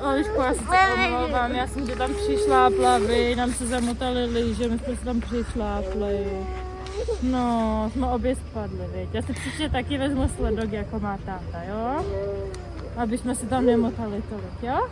já se omlouvám, já jsem tě tam přišlápla, vy, nám se zamotali lyže, my jsme se tam přišlápli. No, jsme obě spadli, viď. Já si příště taky vezmu sledok, jako má táta, jo? Aby jsme se tam nemotali tolik, jo?